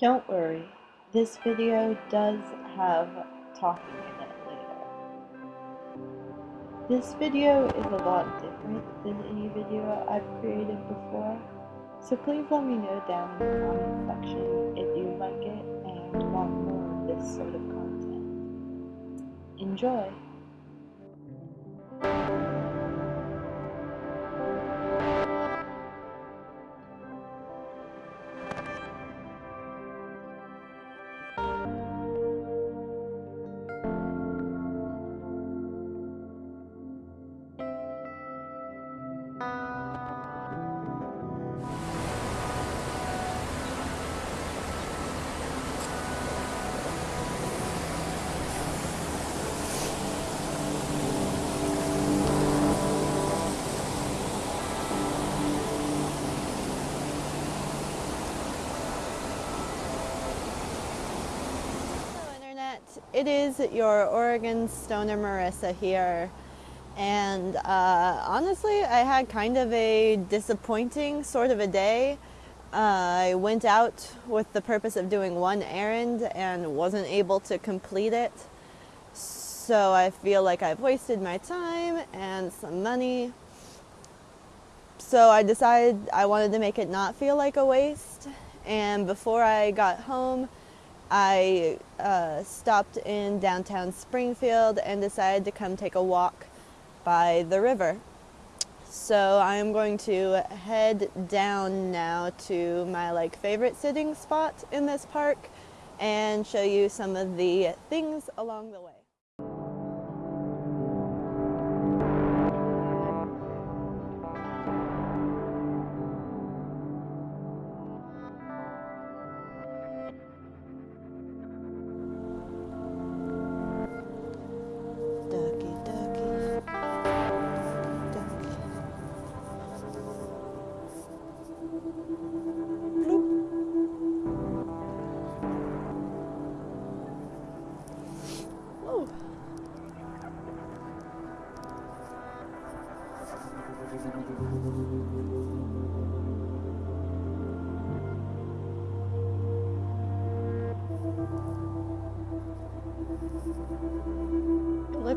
Don't worry, this video does have talking in it later. This video is a lot different than any video I've created before, so please let me know down in the comment section if you like it and want more of this sort of content. Enjoy! It is your Oregon Stoner Marissa here. And uh, honestly, I had kind of a disappointing sort of a day. Uh, I went out with the purpose of doing one errand and wasn't able to complete it. So I feel like I've wasted my time and some money. So I decided I wanted to make it not feel like a waste. And before I got home, I uh, stopped in downtown Springfield and decided to come take a walk by the river. So I'm going to head down now to my like favorite sitting spot in this park and show you some of the things along the way.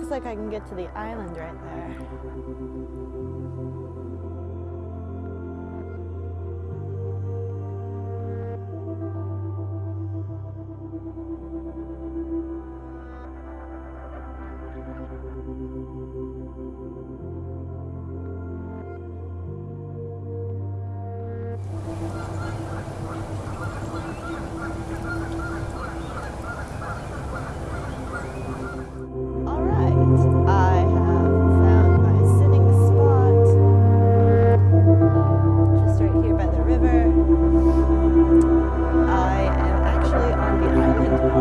Looks like I can get to the island right there.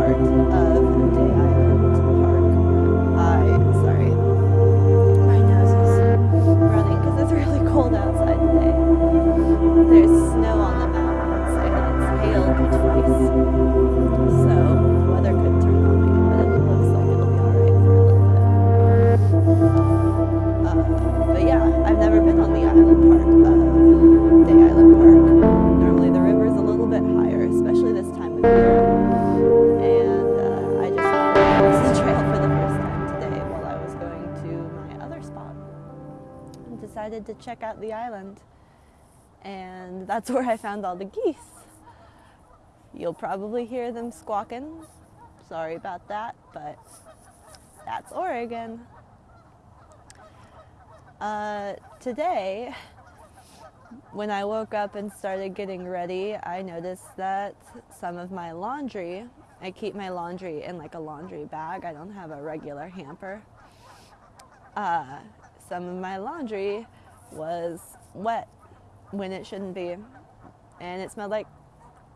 Island to check out the island. And that's where I found all the geese. You'll probably hear them squawking. Sorry about that, but that's Oregon. Uh, today, when I woke up and started getting ready, I noticed that some of my laundry, I keep my laundry in like a laundry bag, I don't have a regular hamper. Uh, some of my laundry was wet when it shouldn't be, and it smelled like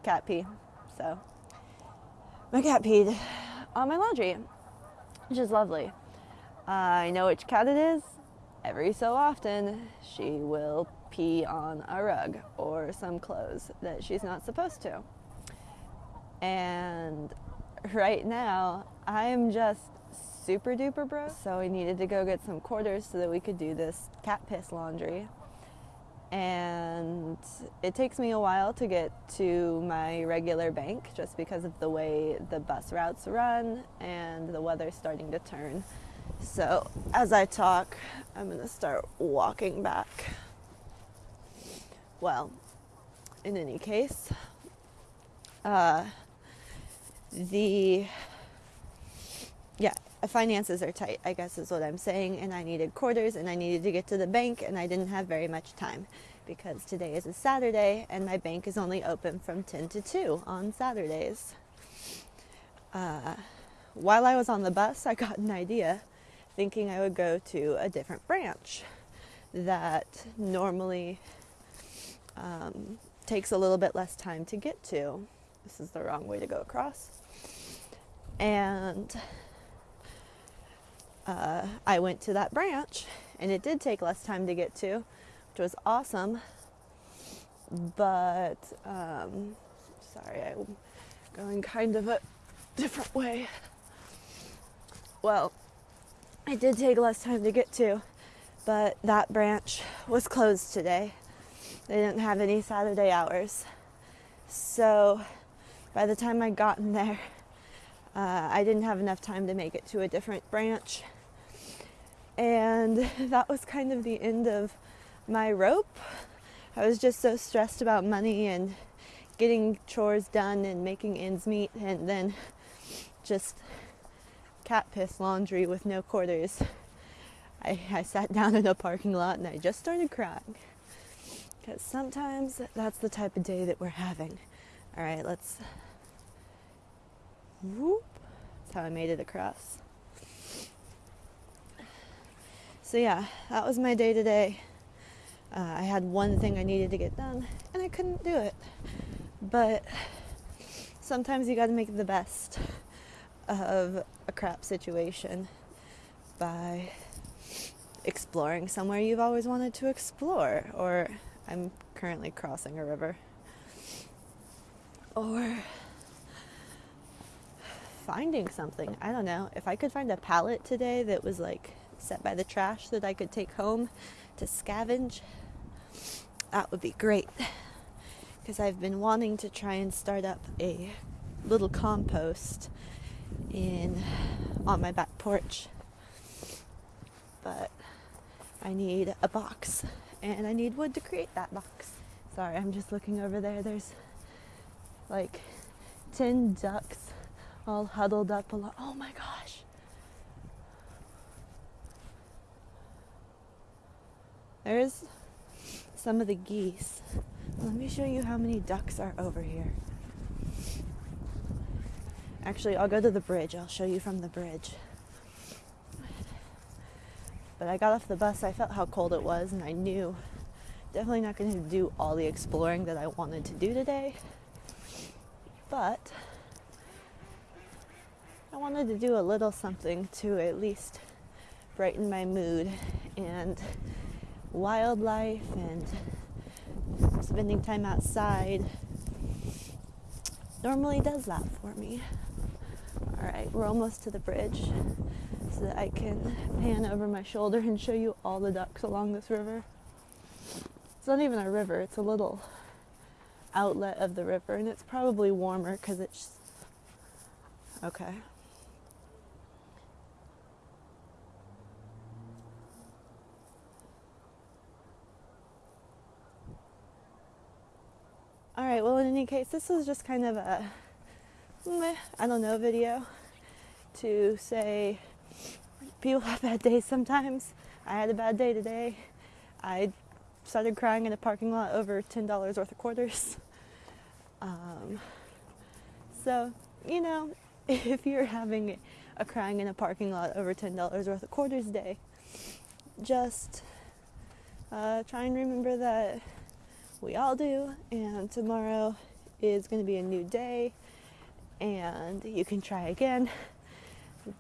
cat pee. So, my cat peed on my laundry, which is lovely. I know which cat it is. Every so often, she will pee on a rug or some clothes that she's not supposed to. And right now, I am just super duper broke. So we needed to go get some quarters so that we could do this cat piss laundry. and it takes me a while to get to my regular bank just because of the way the bus routes run and the weather's starting to turn. So, as I talk, I'm to start walking back. Well, in any case, uh, the yeah finances are tight i guess is what i'm saying and i needed quarters and i needed to get to the bank and i didn't have very much time because today is a saturday and my bank is only open from 10 to 2 on saturdays. Uh, while i was on the bus i got an idea thinking i would go to a different branch that normally um, takes a little bit less time to get to. This is the wrong way to go across. And uh, I went to that branch, and it did take less time to get to, which was awesome. But, um, sorry, I'm going kind of a different way. Well, it did take less time to get to, but that branch was closed today. They didn't have any Saturday hours. So by the time I got in there, uh, I didn't have enough time to make it to a different branch. And that was kind of the end of my rope. I was just so stressed about money and getting chores done and making ends meet, and then just cat piss laundry with no quarters. I, I sat down in a parking lot and I just started crying. Because sometimes that's the type of day that we're having. All right, let's Whoop. That's how I made it across. So, yeah, that was my day today. Uh, I had one thing I needed to get done, and I couldn't do it. But sometimes you got to make the best of a crap situation by exploring somewhere you've always wanted to explore. Or I'm currently crossing a river. Or finding something. I don't know. If I could find a pallet today that was like set by the trash that I could take home to scavenge, that would be great. Because I've been wanting to try and start up a little compost in on my back porch. But I need a box and I need wood to create that box. Sorry, I'm just looking over there. There's like 10 ducks all huddled up along. Oh my gosh. There's some of the geese. Let me show you how many ducks are over here. Actually, I'll go to the bridge. I'll show you from the bridge. But I got off the bus, I felt how cold it was, and I knew definitely not going to do all the exploring that I wanted to do today. But I wanted to do a little something to at least brighten my mood and wildlife and spending time outside normally does that for me. All right, we're almost to the bridge so that I can pan over my shoulder and show you all the ducks along this river. It's not even a river, it's a little outlet of the river, and it's probably warmer because it's okay. All right, well, in any case, this was just kind of a, meh, I don't know, video to say people have bad days sometimes. I had a bad day today. I started crying in a parking lot over $10 worth of quarters. Um, so, you know, if you're having a crying in a parking lot over $10 worth of quarters day, just uh, try and remember that we all do. And tomorrow is going to be a new day, and you can try again.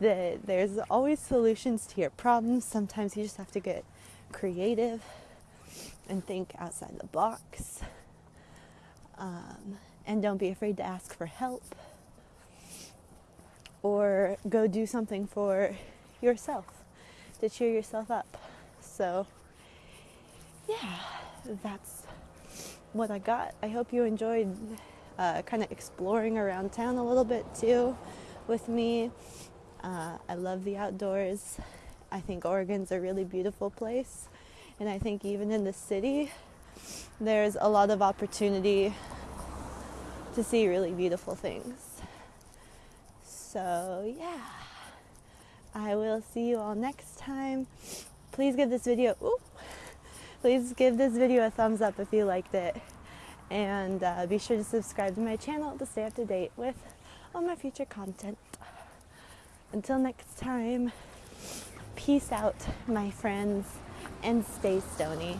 That there's always solutions to your problems. Sometimes you just have to get creative and think outside the box. Um, and don't be afraid to ask for help or go do something for yourself to cheer yourself up. So, yeah that's what I got. I hope you enjoyed uh, kind of exploring around town a little bit too with me. Uh, I love the outdoors. I think Oregon's a really beautiful place. And I think even in the city, there's a lot of opportunity to see really beautiful things. So, yeah, I will see you all next time. Please give this video, ooh, please give this video a thumbs up if you liked it. And uh, be sure to subscribe to my channel to stay up to date with all my future content. Until next time, peace out, my friends, and stay stony.